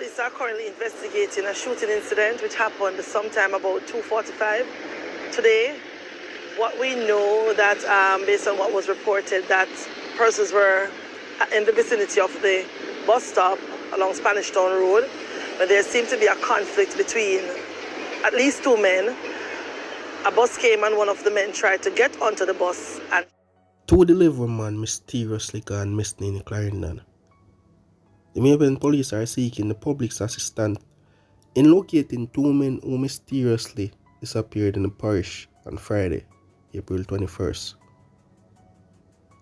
police are currently investigating a shooting incident which happened sometime about 2.45 today. What we know that um, based on what was reported that persons were in the vicinity of the bus stop along Spanish Town Road, but there seemed to be a conflict between at least two men. A bus came and one of the men tried to get onto the bus and Two delivery man mysteriously gone missing in Clarendon. The May Pen police are seeking the public's assistance in locating two men who mysteriously disappeared in the parish on Friday, April 21st.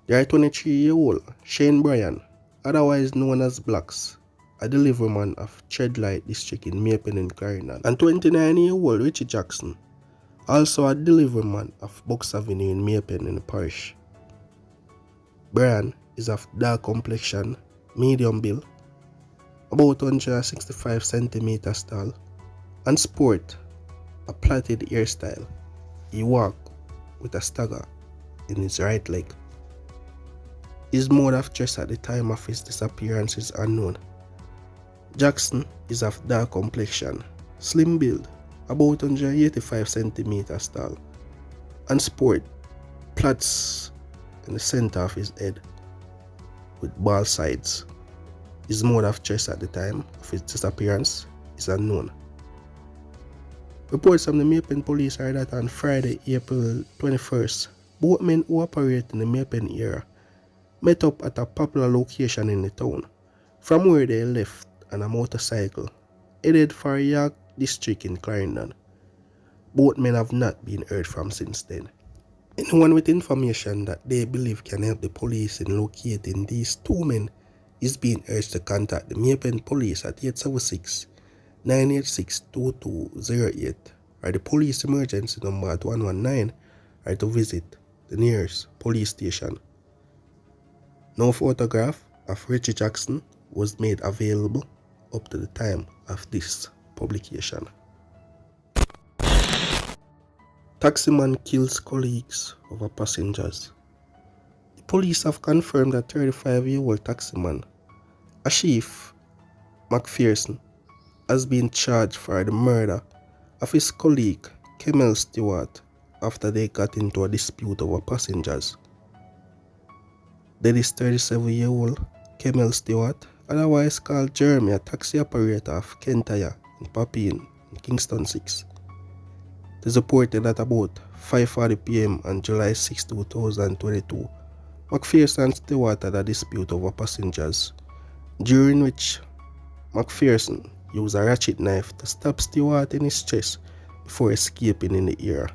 They are 23-year-old Shane Bryan, otherwise known as Blacks, a delivery man of Treadlight district in May Pen and Clarendon, and 29-year-old Richie Jackson, also a delivery man of Box Avenue in May Pen in the parish. Bryan is of dark complexion, medium build, about 165 centimeters tall, and sport a plaited hairstyle. He walk with a stagger in his right leg. His mode of dress at the time of his disappearance is unknown. Jackson is of dark complexion, slim build, about 185 centimeters tall, and sport plaits in the center of his head with bald sides. His mode of dress at the time of his disappearance is unknown. Reports from the May Pen police are that on Friday, April 21st, both men who operate in the May Pen area met up at a popular location in the town, from where they left on a motorcycle, headed for York district in Clarendon. Both men have not been heard from since then. Anyone with information that they believe can help the police in locating these two men is being urged to contact the May Pen police at 876 986 2208 or the police emergency number at 119 or to visit the nearest police station. No photograph of Richie Jackson was made available up to the time of this publication. Taximan kills colleagues over passengers. The police have confirmed that 35-year-old taximan Ashif McPherson has been charged for the murder of his colleague Kemel Stewart after they got into a dispute over passengers. Then is 37-year-old Kemel Stewart, otherwise called Jeremy, a taxi operator of Kintyre in Papine in Kingston 6. It is reported that about 5.40 pm on July 6, 2022, McPherson and Stewart had a dispute over passengers, during which McPherson used a ratchet knife to stab Stewart in his chest before escaping in the air.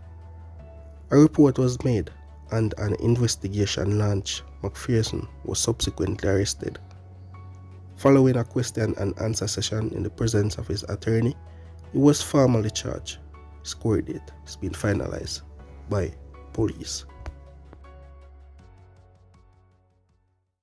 A report was made and an investigation launched. McPherson was subsequently arrested. Following a question and answer session in the presence of his attorney, he was formally charged. His court date has been finalized by police.